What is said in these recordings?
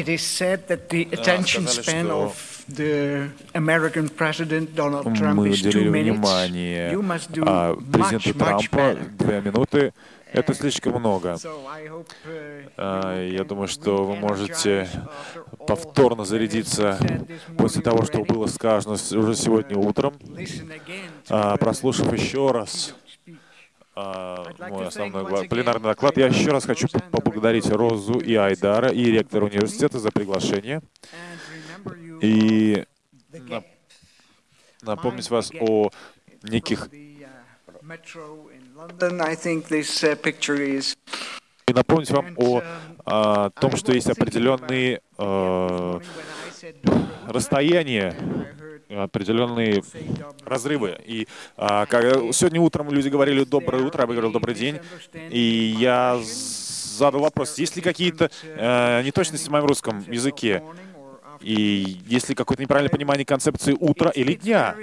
It is said that the attention span of the American president Donald Trump is two minutes. внимание You must do а, much, much Трампа better. две минуты. Это слишком много. Uh, А, Я думаю, что вы можете повторно зарядиться после того, что было сказано уже сегодня утром, Listen again to, А, uh, прослушав еще раз мой to основной пленарный доклад. Я еще раз хочу поблагодарить Розу и Айдара, и ректора университета за приглашение. И напомнить вас о неких uh, uh, и напомнить вам And, о um, а, том, что есть определенные э, расстояния, определенные разрывы. И а, сегодня утром люди говорили «доброе утро», я говорил «добрый день», и я задал вопрос, есть ли какие-то э, неточности в моем русском языке, и есть ли какое-то неправильное понимание концепции утра или дня.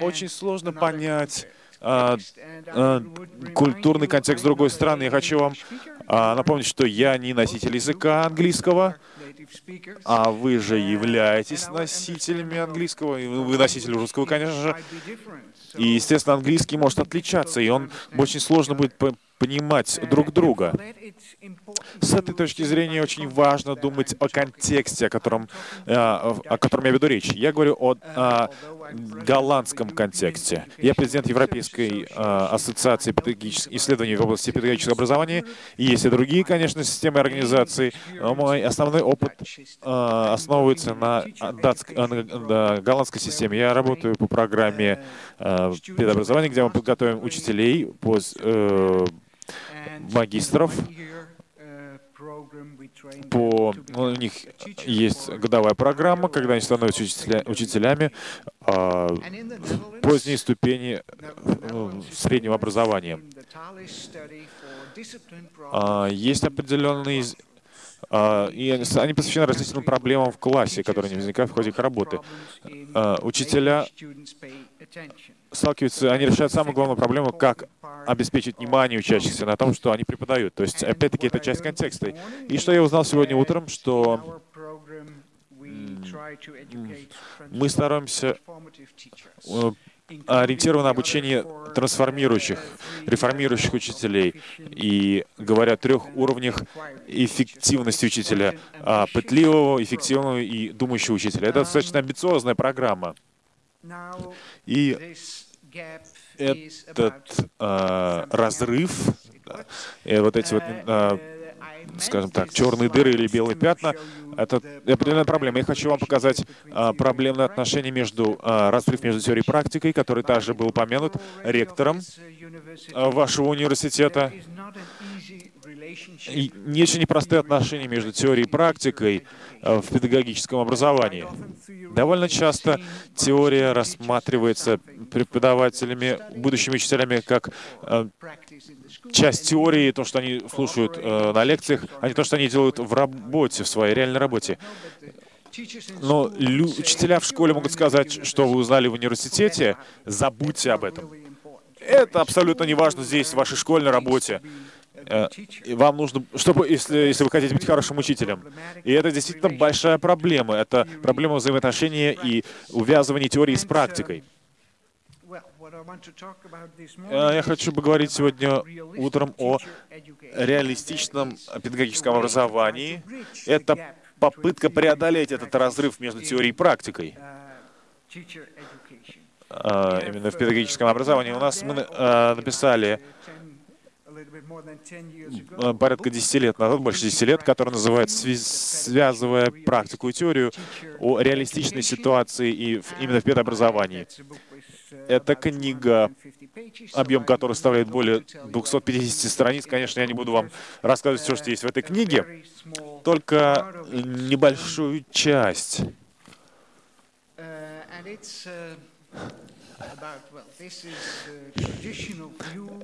Очень сложно понять а, а, культурный контекст другой страны. Я хочу вам а, напомнить, что я не носитель языка английского, а вы же являетесь носителями английского, вы носитель русского, конечно же. И, естественно, английский может отличаться, и он очень сложно будет понимать друг друга. С этой точки зрения очень важно думать о контексте, о котором, э, о котором я веду речь. Я говорю о, о голландском контексте. Я президент Европейской э, ассоциации исследований в области педагогического образования. Есть и другие, конечно, системы организации. Но мой основной опыт э, основывается на, датск- э, на- голландской системе. Я работаю по программе э, педобразования, где мы подготовим учителей по э, магистров по ну, у них есть годовая программа, когда они становятся учителя- учителями а, поздней ступени э, среднего образования. А, Есть определенные и они посвящены различным проблемам в классе, которые не возникают в ходе их работы. А, Учителя сталкиваются, они решают самую главную проблему, как обеспечить внимание учащихся на том, что они преподают. То есть, опять-таки, это часть контекста. И что я узнал сегодня утром, что мы стараемся э, ориентировано на обучение трансформирующих, реформирующих учителей. И говоря о трех уровнях эффективности учителя, а, пытливого, эффективного и думающего учителя. Это достаточно амбициозная программа. И этот а, разрыв, да, и вот эти вот, а, скажем так, черные дыры или белые пятна, это определенная проблема. Я хочу вам показать а, проблемное отношение между, а, разрыв между теорией и практикой, который также был упомянут ректором вашего университета. И очень непростые отношения между теорией и практикой а, в педагогическом образовании. Довольно часто теория рассматривается преподавателями, будущими учителями, как а, часть теории, то, что они слушают э, на лекциях, а не то, что они делают в работе, в своей реальной работе. Но учителя в школе могут сказать, что вы узнали в университете, забудьте об этом. Это абсолютно не важно здесь, в вашей школьной работе. Э, Вам нужно, чтобы, если, если вы хотите быть хорошим учителем. И это действительно большая проблема. Это проблема взаимоотношения и увязывания теории с практикой. Э, Я хочу поговорить сегодня утром о реалистичном педагогическом образовании. Это попытка преодолеть этот разрыв между теорией и практикой. А, Именно в педагогическом образовании. У нас мы написали порядка 10 лет назад, больше 10 лет, который называется «Сви- «Связывая практику и теорию о реалистичной ситуации и именно в педобразовании». Это книга, объем которой составляет более 250 страниц. Конечно, я не буду вам рассказывать все, что есть в этой книге, только небольшую часть.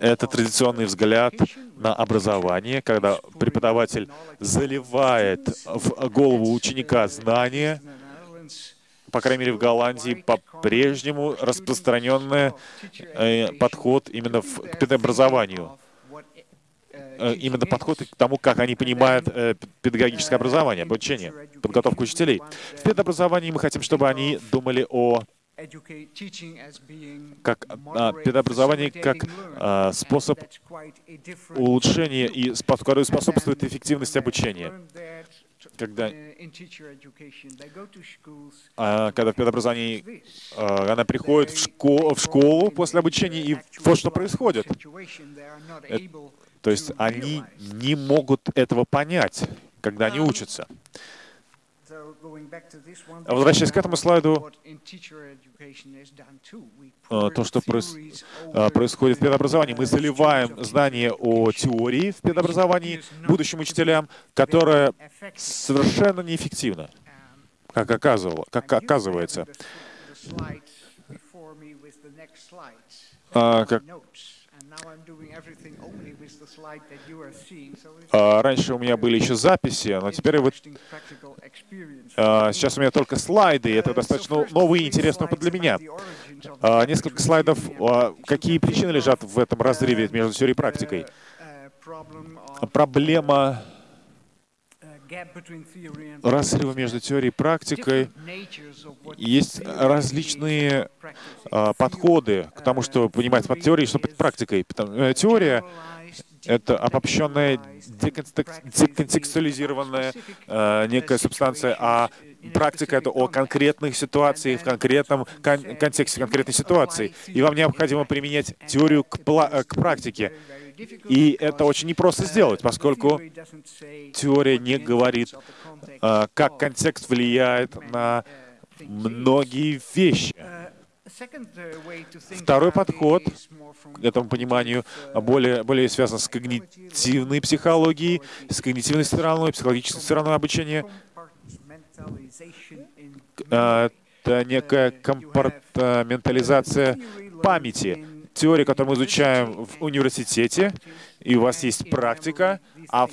Это традиционный взгляд на образование, когда преподаватель заливает в голову ученика знания, по крайней мере, в Голландии по-прежнему распространенный э, подход именно в, к педобразованию. э, именно подход к тому, как они понимают э, педагогическое образование, обучение, подготовку учителей. В педобразовании мы хотим, чтобы они думали о как а, педобразование как а, способ улучшения и который способствует эффективности обучения. Когда, а, когда в педобразовании а, она приходит в, школу, в школу после обучения, и вот что происходит. Это, то есть они не могут этого понять, когда они учатся. А возвращаясь к этому слайду, э, то, что э, происходит в педобразовании, мы заливаем знания о теории в педобразовании будущим учителям, которая совершенно неэффективна, как, оказывало, как оказывается. А, как, раньше у меня были еще записи, но теперь вот а, сейчас у меня только слайды, и это достаточно новый и интересный опыт для меня. А, несколько слайдов, а, какие причины лежат в этом разрыве между теорией и практикой. Uh, Проблема разрыва между теорией и практикой. Есть различные а, подходы к тому, что понимать под теорией, что под практикой. Э, теория — это обобщенная, деконтекстуализированная э, некая субстанция, а практика — это о конкретных ситуациях, в конкретном кон контексте конкретной ситуации. И вам необходимо применять теорию к, к практике. И это очень непросто сделать, поскольку теория не говорит, а, как контекст влияет на многие вещи. Второй подход к этому пониманию более, более связан с когнитивной психологией, с когнитивной стороной, психологической стороной обучения. А, это некая компартаментализация памяти теория, которую мы изучаем в университете, и у вас есть практика, а в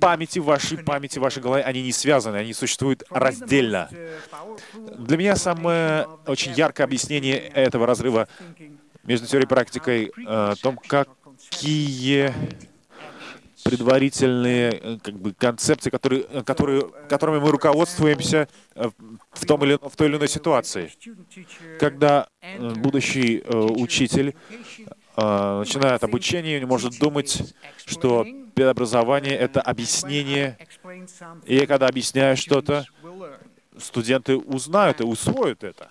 памяти, вашей памяти, вашей голове, они не связаны, они существуют раздельно. Для меня самое очень яркое объяснение этого разрыва между теорией и практикой э, о том, какие предварительные э, как бы, концепции, которые, э, которые, которыми мы руководствуемся э, в, том или, в той или иной ситуации. Когда будущий учитель начинает обучение, он может думать, что педобразование — это объяснение, и когда объясняю что-то, студенты узнают и усвоят это.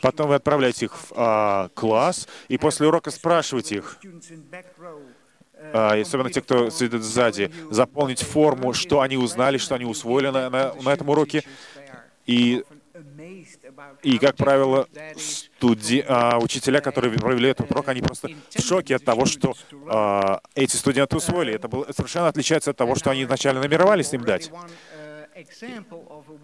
Потом вы отправляете их в а, класс, и после урока спрашиваете их, а, особенно те, кто сидит сзади, заполнить форму, что они узнали, что они усвоили на, на, на этом уроке. И, и как правило, студи... а, учителя, которые провели этот урок, они просто в шоке от того, что а, эти студенты усвоили. Это было, совершенно отличается от того, что они изначально намеревались им дать.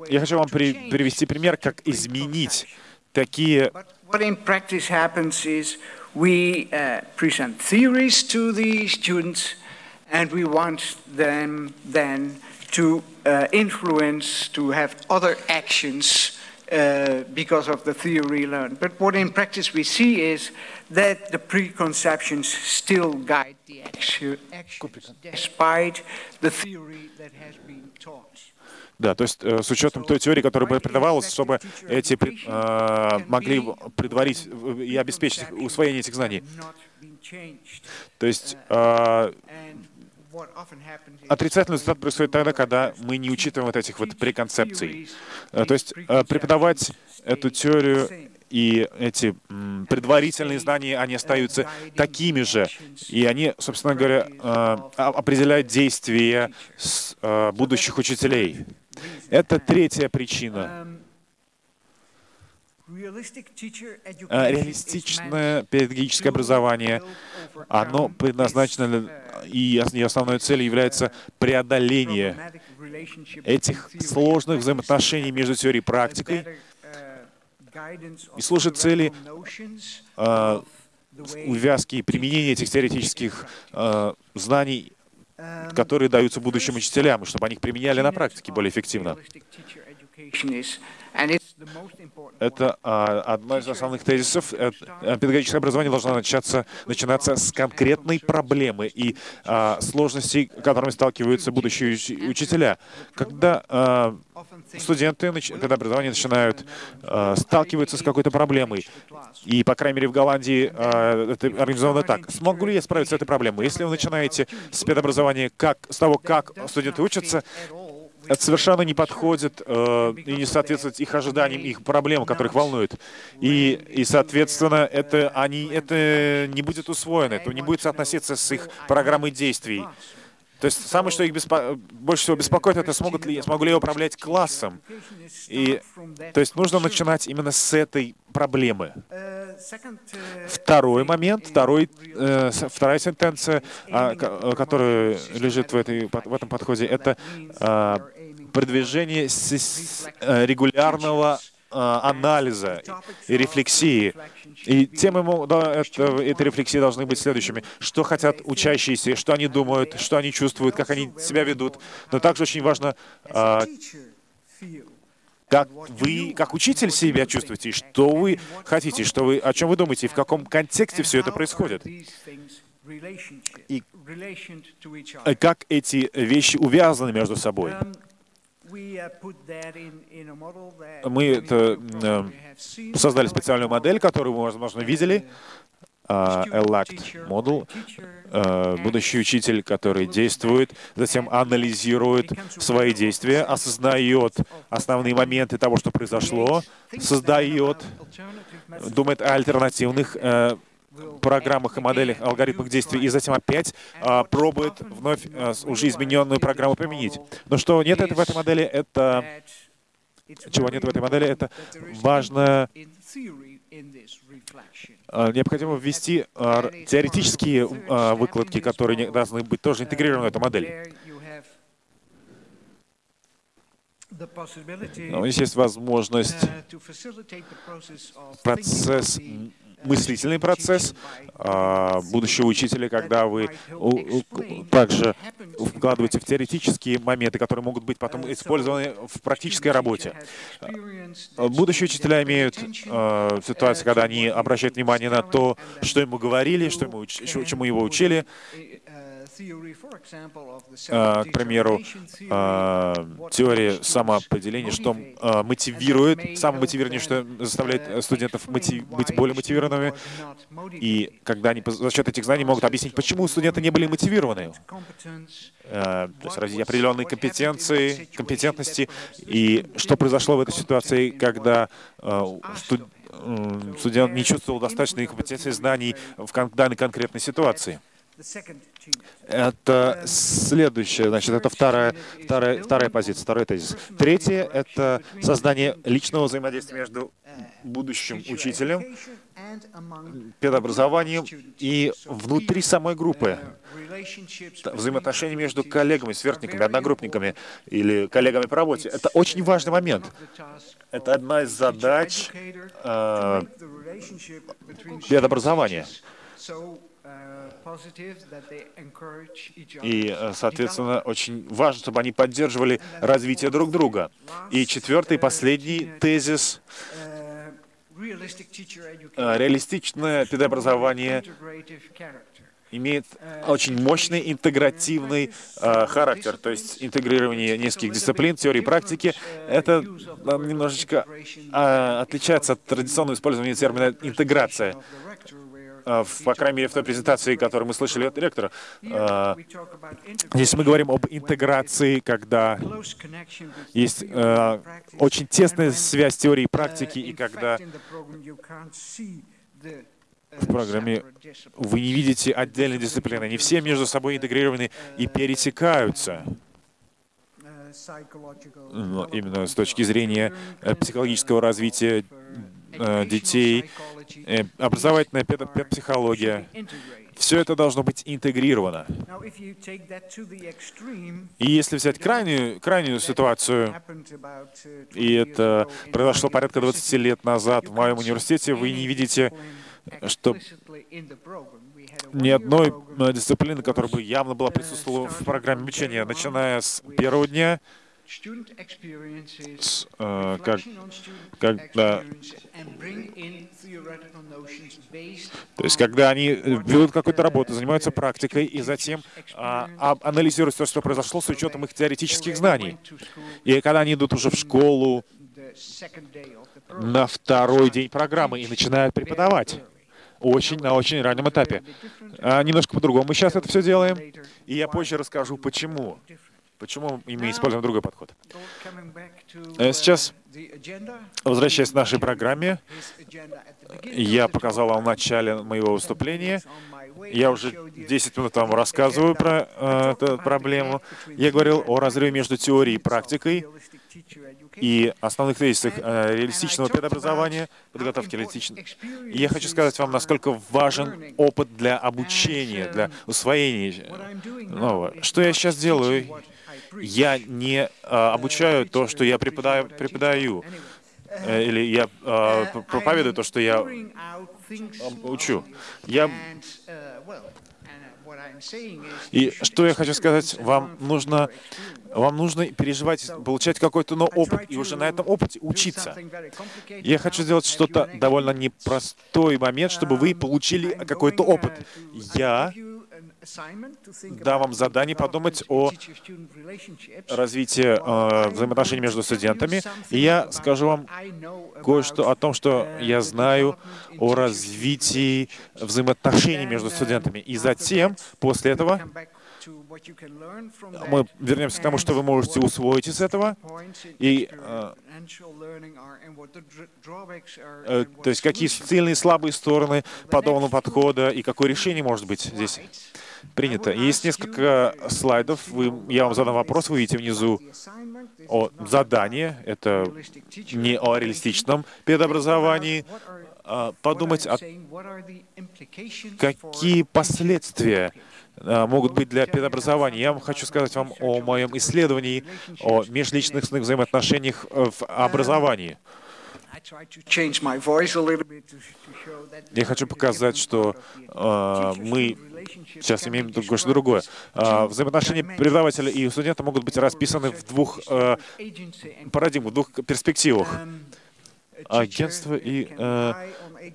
Я хочу вам при, привести пример, как изменить такие... What in practice happens is we uh, present theories to the students and we want them then to uh, influence, to have other actions uh, because of the theory learned. But what in practice we see is that the preconceptions still guide the action, actions despite the theory that has been taught. Да, то есть э, с учетом той теории, которая бы преподавалась, чтобы эти э, могли предварить и обеспечить усвоение этих знаний. То есть э, отрицательный результат происходит тогда, когда мы не учитываем вот этих вот преконцепций. Э, то есть э, преподавать эту теорию и эти предварительные знания, они остаются такими же, и они, собственно говоря, определяют действия будущих учителей. Это третья причина. А, реалистичное педагогическое образование, оно предназначено, и основной целью является преодоление этих сложных взаимоотношений между теорией и практикой, и служит цели э, увязки и применения этих теоретических э, знаний которые даются будущим учителям, чтобы они их применяли на практике более эффективно. Это а, одна из основных тезисов. Это, а, педагогическое образование должно начаться, начинаться с конкретной проблемы и а, сложностей, которыми сталкиваются будущие учителя. Когда а, студенты педобразования начинают а, сталкиваться с какой-то проблемой, и, по крайней мере, в Голландии а, это организовано так. Смогу ли я справиться с этой проблемой? Если вы начинаете с педобразования как, с того, как студенты учатся, это совершенно не подходит э, и не соответствует их ожиданиям, их проблемам, которых волнует. И, и соответственно, это, они, это не будет усвоено, это не будет соотноситься с их программой действий. То есть самое, что их беспо... больше всего беспокоит, это смогут ли, смогу ли я управлять классом. И, то есть нужно начинать именно с этой проблемы. Второй момент, второй, э, вторая сентенция, а, которая лежит в, этой, в этом подходе, это э, продвижение э, регулярного а, анализа и рефлексии. И темы этой рефлексии должны быть следующими. Что хотят учащиеся, что они думают, что они чувствуют, как они себя ведут. Но также очень важно, а, как вы, как учитель себя чувствуете, что вы хотите, что вы, о чем вы думаете, и в каком контексте все это происходит. И как эти вещи увязаны между собой. Мы это, э, создали специальную модель, которую вы, возможно, видели. ELACT модул, э, будущий учитель, который действует, затем анализирует свои действия, осознает основные моменты того, что произошло, создает, думает о альтернативных э, программах и моделях, алгоритмах действий, и затем опять а, пробует вновь а, уже измененную программу применить. Но что нет в этой модели, это... Чего нет в этой модели, это важно... А, необходимо ввести а, теоретические а, выкладки, которые должны быть тоже интегрированы в эту модель. Но здесь есть возможность процесс мыслительный процесс а, будущего учителя, когда вы также вкладываете в теоретические моменты, которые могут быть потом использованы в практической работе. Будущие учителя имеют а, ситуацию, когда они обращают внимание на то, что ему говорили, что ему, чему его учили, к примеру, а, теория самоопределения, что а, мотивирует, самомотивирование, что заставляет студентов быть более мотивированными, и когда они за счет этих знаний могут объяснить, почему студенты не были мотивированы. То есть развить определенные компетенции, компетентности, и что произошло в этой ситуации, когда студент не чувствовал достаточной компетенции знаний в данной конкретной ситуации. Это следующее, значит, это вторая, вторая, вторая позиция, второй тезис. Третье — это создание личного взаимодействия между будущим учителем, педобразованием и внутри самой группы. Взаимоотношения между коллегами, сверстниками, одногруппниками или коллегами по работе. Это очень важный момент. Это одна из задач э, педобразования. И, э, соответственно, очень важно, чтобы они поддерживали развитие друг друга. И четвертый, последний тезис э, реалистичное педобразование имеет очень мощный интегративный э, характер, то есть интегрирование нескольких дисциплин, теории и практики. Это немножечко э, отличается от традиционного использования термина «интеграция». А, по крайней мере, в той презентации, которую мы слышали от ректора. А, здесь мы говорим об интеграции, когда есть а, очень тесная связь теории и практики, и когда в программе вы не видите отдельные дисциплины. Они все между собой интегрированы и пересекаются. Но именно с точки зрения э, психологического развития э, детей, э, образовательная педопсихология. Все это должно быть интегрировано. И если взять крайнюю, крайнюю ситуацию, и это произошло порядка 20 лет назад в моем университете, вы не видите, что ни одной дисциплины, которая бы явно была присутствовала в программе обучения, начиная с первого дня, с, э, как, когда, то есть когда они ведут какую-то работу, занимаются практикой и затем а, а, анализируют то, что произошло с учетом их теоретических знаний. И когда они идут уже в школу на второй день программы и начинают преподавать, очень на очень раннем этапе. А, немножко по-другому мы сейчас это все делаем, и я позже расскажу, почему. Почему мы используем другой подход. Э, сейчас, возвращаясь к нашей программе, я показал вам в начале моего выступления. Я уже 10 минут вам рассказываю про э, эту проблему. Я говорил о разрыве между теорией и практикой и основных тезисах э, реалистичного предобразования, подготовки реалистичного. И я хочу сказать вам, насколько важен опыт для обучения, для усвоения нового. Что я сейчас делаю? Я не э, обучаю то, что я преподаю, преподаю э, или я э, проповедую то, что я учу. Я и что я хочу сказать, вам нужно, вам нужно переживать, получать какой-то но опыт, и уже на этом опыте учиться. Я хочу сделать что-то довольно непростой момент, чтобы вы получили какой-то опыт. Я дам вам задание подумать о развитии э, взаимоотношений между студентами. И я скажу вам кое-что о том, что я знаю о развитии взаимоотношений между студентами. И затем, после этого, мы вернемся к тому, что вы можете усвоить из этого, и, э, э, то есть какие сильные и слабые стороны подобного подхода, и какое решение может быть здесь принято. Есть несколько слайдов, вы, я вам задам вопрос, вы видите внизу о задании, это не о реалистичном педобразовании, а подумать, о какие последствия а, могут быть для педобразования. Я хочу сказать вам о моем исследовании о межличностных взаимоотношениях в образовании. Я хочу показать, что э, мы сейчас имеем кое-что другое. Э, взаимоотношения преподавателя и студента могут быть расписаны в двух э, парадигмах, в двух перспективах. Агентство и э,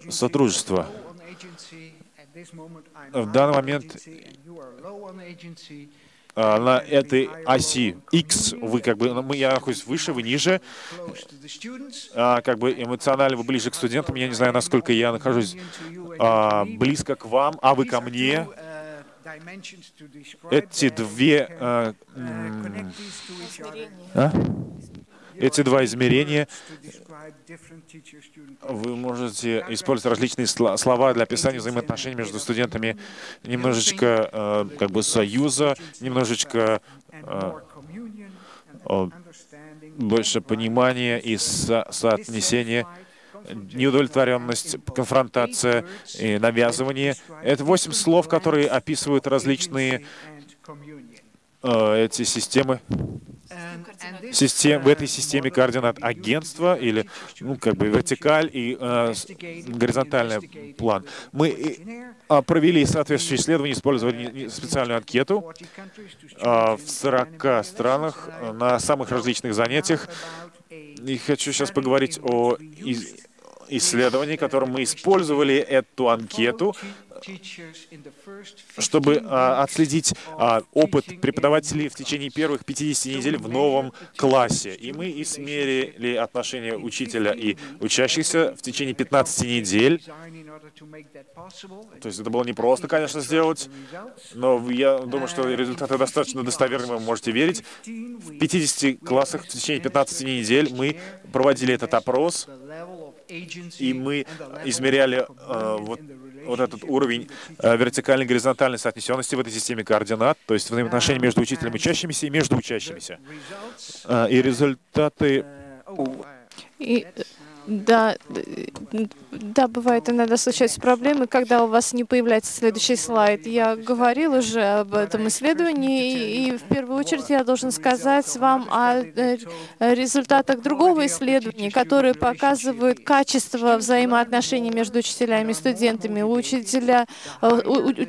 сотрудничество. В данный момент а, на этой оси X вы как бы, ну, я нахожусь выше, вы ниже, а, как бы эмоционально вы ближе к студентам, я не знаю, насколько я нахожусь а, близко к вам, а вы ко мне. Эти две а, а? Эти два измерения вы можете использовать различные слова для описания взаимоотношений между студентами, немножечко э, как бы союза, немножечко э, больше понимания и со соотнесения неудовлетворенность, конфронтация и навязывание. Это восемь слов, которые описывают различные эти системы систем, в этой системе координат агентства или ну, как бы вертикаль и э, горизонтальный план. Мы э, провели соответствующие исследования, использовали специальную анкету э, в 40 странах на самых различных занятиях. И хочу сейчас поговорить о исследовании, которым мы использовали эту анкету чтобы а, отследить а, опыт преподавателей в течение первых 50 недель в новом классе. И мы измерили отношения учителя и учащихся в течение 15 недель. То есть это было непросто, конечно, сделать, но я думаю, что результаты достаточно достоверны, вы можете верить. В 50 классах в течение 15 недель мы проводили этот опрос, и мы измеряли э, вот вот этот уровень э, вертикальной горизонтальной соотнесенности в этой системе координат, то есть взаимоотношения между учителем и учащимися и между учащимися. Э, и результаты... И Да, да, бывает иногда случаются проблемы, когда у вас не появляется следующий слайд. Я говорил уже об этом исследовании, и в первую очередь я должен сказать вам о э, результатах другого исследования, которое показывает качество взаимоотношений между учителями и студентами. Учителя, э,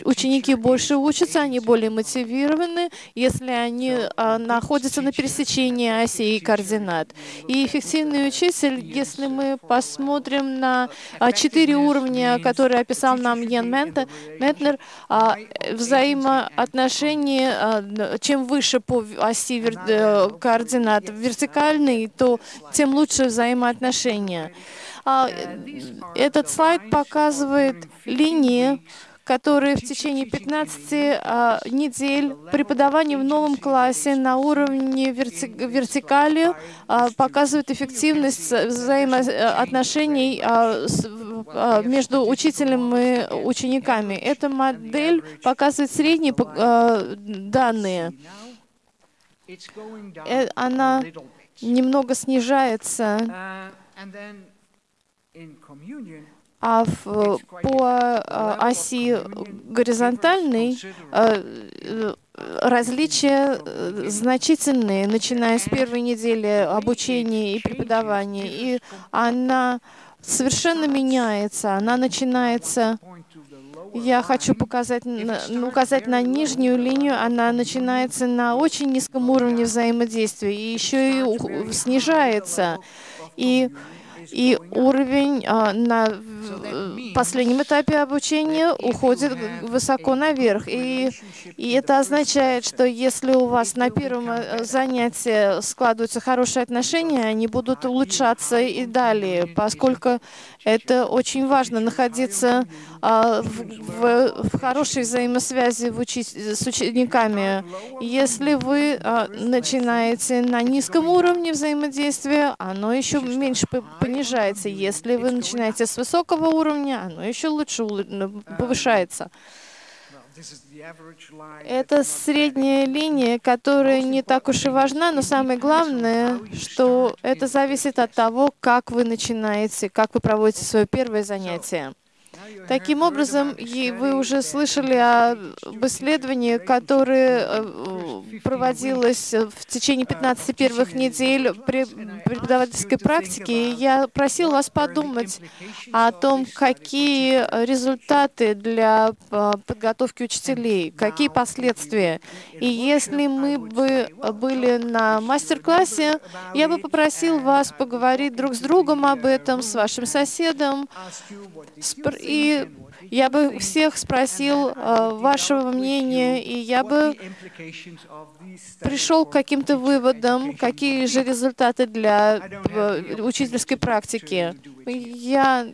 ученики больше учатся, они более мотивированы, если они а, находятся на пересечении оси и координат. И эффективный учитель, если мы посмотрим на а, четыре уровня, которые описал нам Йен Ментнер, а, взаимоотношения, а, чем выше по оси э, координат вертикальный, то тем лучше взаимоотношения. Этот слайд показывает линии, которые в течение 15 а, недель преподавания в новом классе на уровне верти вертикали а, показывают эффективность взаимоотношений а, между учителем и учениками. Эта модель показывает средние данные. Э, она немного снижается а в, по а, оси горизонтальной а, различия э, значительные, начиная с первой недели обучения и преподавания. И она совершенно меняется. Она начинается я хочу показать, указать на нижнюю линию. Она начинается на очень низком уровне взаимодействия и еще и снижается. И и уровень а, на последнем этапе обучения уходит высоко наверх. И, и это означает, что если у вас на первом э, занятии складываются хорошие отношения, они будут улучшаться и далее, поскольку это очень важно находиться а, в, в, в хорошей взаимосвязи в учи с учениками. Если вы а, начинаете на низком уровне взаимодействия, оно еще меньше понижается. Если вы начинаете с высокого уровня, оно еще лучше ну, повышается. Это средняя линия, которая не так уж и важна, но самое главное, что это зависит от того, как вы начинаете, как вы проводите свое первое занятие. Таким образом, вы уже слышали об исследовании, которое э, проводилось в течение 15 первых недель преподавательской практики. Я просил вас подумать о том, какие результаты для э, подготовки учителей, какие последствия. И если мы бы были на мастер-классе, я бы попросил вас поговорить друг с другом об этом, с вашим соседом, я бы всех спросил э, вашего мнения, и я бы пришел к каким-то выводам, какие же результаты для э, учительской практики. Я,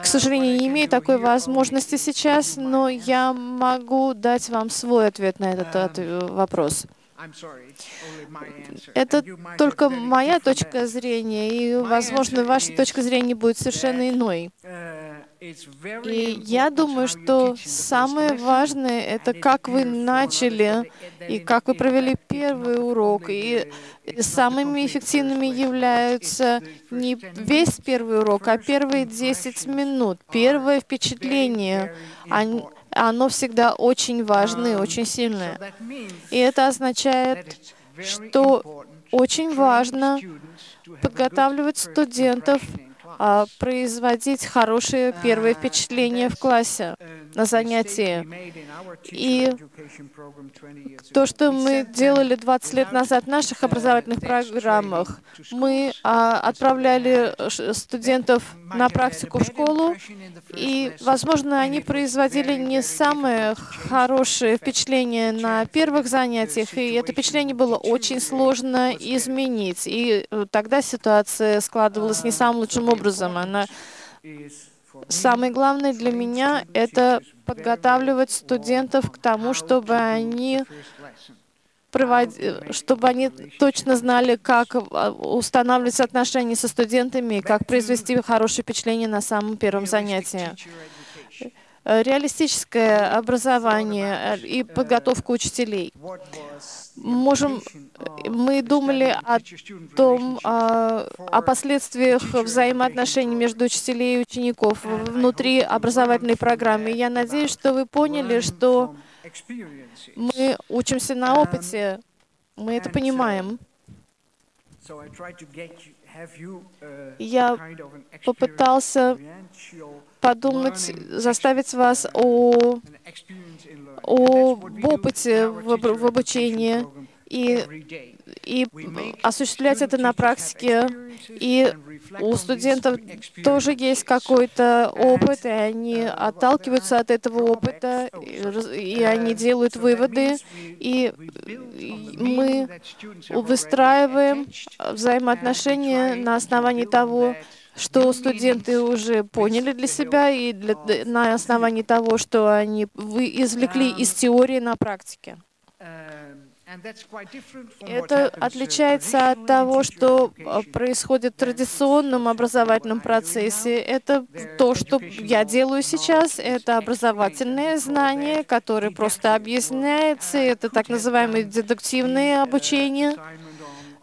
к сожалению, не имею такой возможности сейчас, но я могу дать вам свой ответ на этот вопрос. Это только моя точка зрения, и, возможно, ваша точка зрения будет совершенно иной. И я думаю, что самое важное — это как вы начали и как вы провели первый урок. И самыми эффективными являются не весь первый урок, а первые 10 минут, первое впечатление. Оно всегда очень важное, очень сильное. И это означает, что очень важно подготавливать студентов производить хорошие первые впечатления в классе, на занятии. И то, что мы делали 20 лет назад в наших образовательных программах, мы а, отправляли студентов на практику в школу, и, возможно, они производили не самые хорошие впечатления на первых занятиях, и это впечатление было очень сложно изменить. И э, тогда ситуация складывалась не самым лучшим образом. Она Самое главное для меня — это подготавливать студентов к тому, чтобы они чтобы они точно знали, как а, устанавливать отношения со студентами, как произвести хорошее впечатление на самом первом занятии. Реалистическое образование э, и подготовка учителей. можем, мы думали о том, о последствиях взаимоотношений между учителей и учеников внутри образовательной программы. Я надеюсь, что вы поняли, что мы учимся на опыте, мы это понимаем. Я попытался подумать, заставить вас о, об опыте в, в обучении и, и осуществлять это на практике. И у студентов тоже есть какой-то опыт, и они отталкиваются от этого опыта, и они делают выводы, и мы выстраиваем взаимоотношения на основании того, что студенты уже поняли для себя и для, на основании того, что они вы извлекли из теории на практике. Это отличается от того, что а, происходит в традиционном образовательном процессе. Это то, что я делаю сейчас. Это образовательное знание, которое просто объясняется. Это так называемое дедуктивное обучение.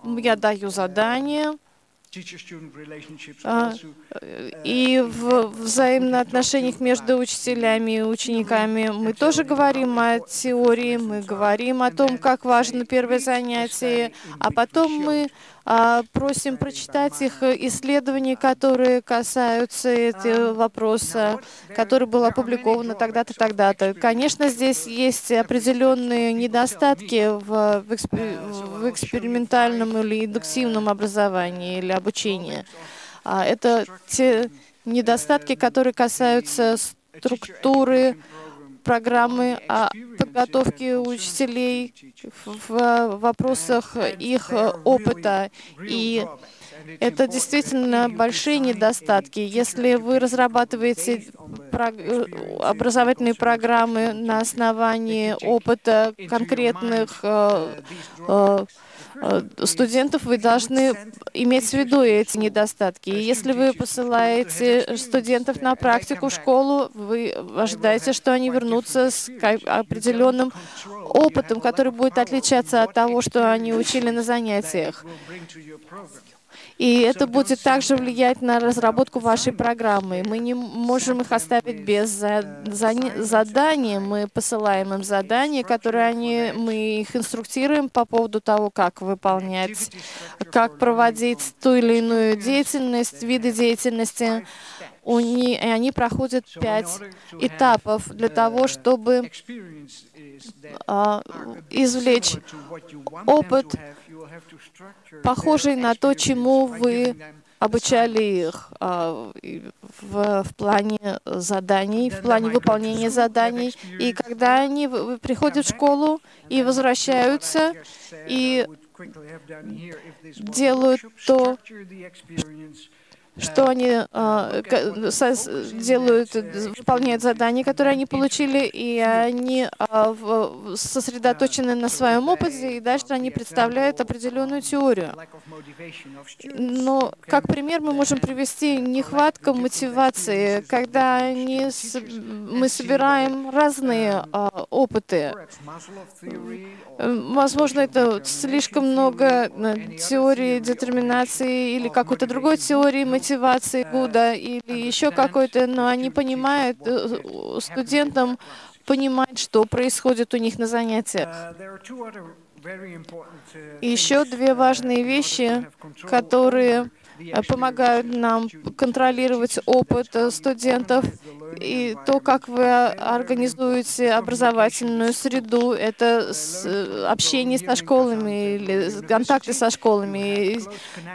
Я даю задания. А, и в взаимоотношениях между учителями и учениками. Мы тоже говорим о теории, мы говорим о том, как важно первое занятие, а потом мы просим прочитать их исследования, которые касаются этого вопроса, который был опубликован тогда-то, тогда-то. Конечно, здесь есть определенные недостатки в, в, экспер, в экспериментальном или индуктивном образовании или обучении. А, это те недостатки, которые касаются структуры программы о подготовке учителей в вопросах их опыта. И это действительно большие недостатки. Если вы разрабатываете образовательные программы на основании опыта конкретных э, э, студентов, вы должны иметь в виду эти недостатки. И если вы посылаете студентов на практику в школу, вы ожидаете, что они вернутся с определенным опытом, который будет отличаться от того, что они учили на занятиях. И это будет также влиять на разработку вашей программы. Мы не можем их оставить без задания. Мы посылаем им задания, которые они, мы их инструктируем по поводу того, как выполнять, как проводить ту или иную деятельность, виды деятельности. У них, и они проходят пять этапов для того, чтобы а, извлечь опыт похожий на то, чему вы обучали их а, в, в плане заданий, в плане выполнения заданий. И когда они приходят в школу и возвращаются, и делают то, что они э, делают, выполняют задания, которые они получили, и они э, сосредоточены на своем опыте, и дальше они представляют определенную теорию. Но как пример мы можем привести нехватку мотивации, когда они, мы собираем разные э, опыты. Возможно, это слишком много теории детерминации или какой-то другой теории мотивации, мотивации ГУДа или еще какой-то, но они понимают, э, студентам понимать, что происходит у них на занятиях. И еще две важные вещи, которые Э, помогают нам контролировать опыт э, студентов и то, как вы организуете образовательную среду, это э, общение со школами или контакты со школами.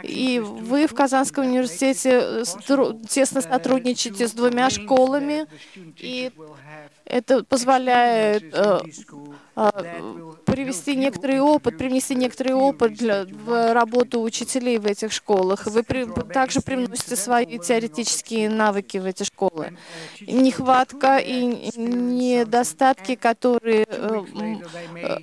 И вы в Казанском университете тесно сотрудничаете с двумя школами, и это позволяет э, э, привести некоторый опыт, привнести некоторый опыт для, в работу учителей в этих школах. Вы при, также привносите свои теоретические навыки в эти школы. Нехватка и недостатки, которые э, э,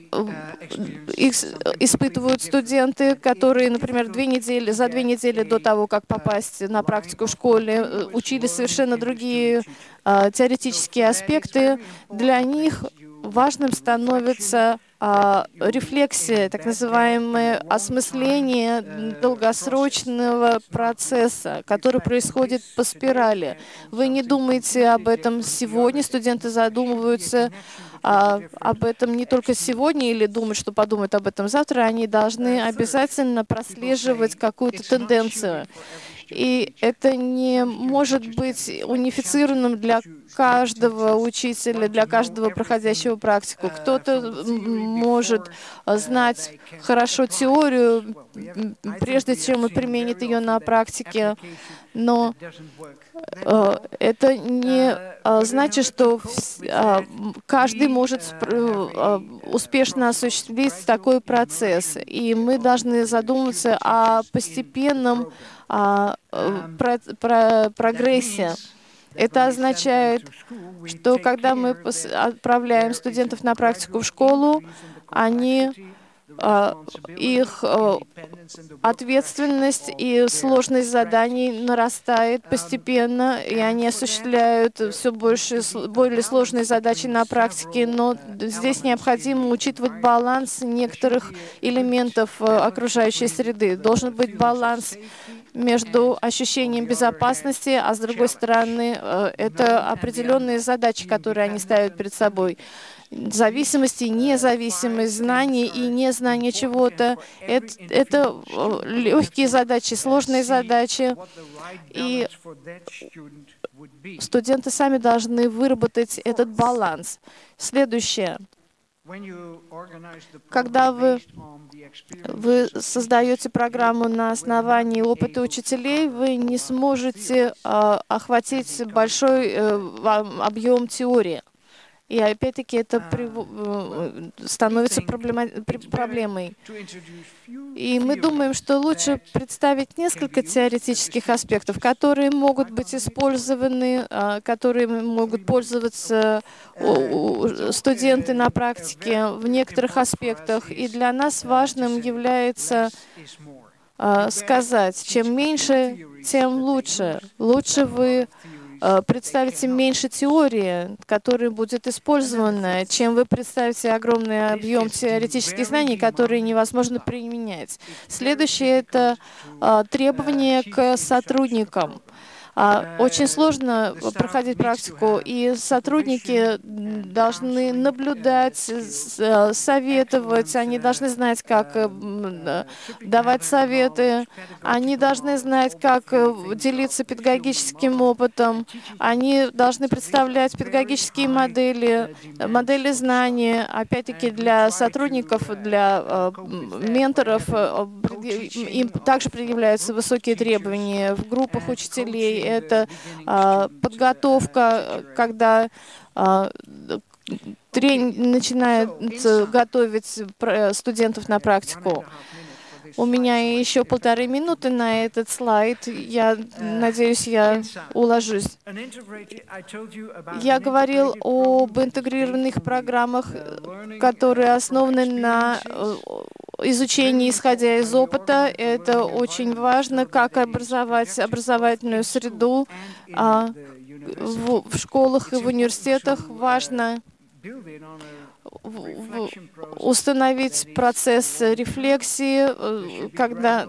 испытывают студенты, которые, например, две недели, за две недели до того, как попасть на практику в школе, э, учили совершенно другие теоретические аспекты, для них важным становится а, рефлексия, так называемое осмысление долгосрочного процесса, который происходит по спирали. Вы не думаете об этом сегодня, студенты задумываются а, об этом не только сегодня или думают, что подумают об этом завтра, они должны обязательно прослеживать какую-то тенденцию. И это не может быть унифицированным для каждого учителя, для каждого проходящего практику. Кто-то может знать хорошо теорию, прежде чем он применит ее на практике, но э, это не э, значит, что э, каждый может успешно осуществить такой процесс. И мы должны задуматься о постепенном о про, про прогрессе. Это означает, что когда мы отправляем студентов на практику в школу, они а, их а, ответственность и сложность заданий нарастает постепенно, и они осуществляют все больше, более сложные задачи на практике, но здесь необходимо учитывать баланс некоторых элементов а, окружающей среды. Должен быть баланс между ощущением безопасности, а с другой стороны, это определенные задачи, которые они ставят перед собой зависимости, независимость, знание и незнание чего-то. Это, это легкие задачи, сложные задачи. И студенты сами должны выработать этот баланс. Следующее. Когда вы, вы создаете программу на основании опыта учителей, вы не сможете э, охватить большой э, объем теории. И опять-таки это а, э, становится проблема, проблемой. И мы думаем, что лучше представить несколько теоретических аспектов, которые могут быть использованы, а, которые могут пользоваться uh, студенты на практике в некоторых аспектах. И для нас важным является а, сказать, чем меньше, тем лучше. Лучше вы Э, представите меньше теории, которая будет использована, чем вы представите огромный объем теоретических знаний, которые невозможно применять. Следующее — это э, требования к сотрудникам. А, очень сложно проходить практику, и сотрудники должны наблюдать, советовать, они должны знать, как э, давать советы, они должны знать, как э, делиться педагогическим опытом, они должны представлять педагогические модели, модели знаний, опять-таки для сотрудников, для э, менторов, им также предъявляются высокие требования в группах учителей, это а, подготовка, когда а, тренинг начинает готовить студентов на практику. У меня еще полторы минуты на этот слайд. Я надеюсь, я уложусь. Я говорил об интегрированных программах, которые основаны на изучении, исходя из опыта. Это очень важно, как образовать образовательную среду а, в, в школах и в университетах. Важно установить процесс рефлексии, э, когда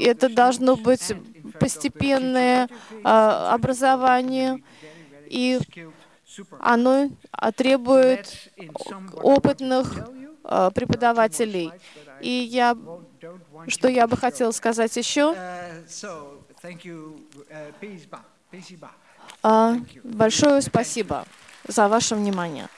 это должно быть постепенное а, образование, и оно требует опытных а, преподавателей. И я, что я бы хотела сказать еще? А, большое спасибо за ваше внимание.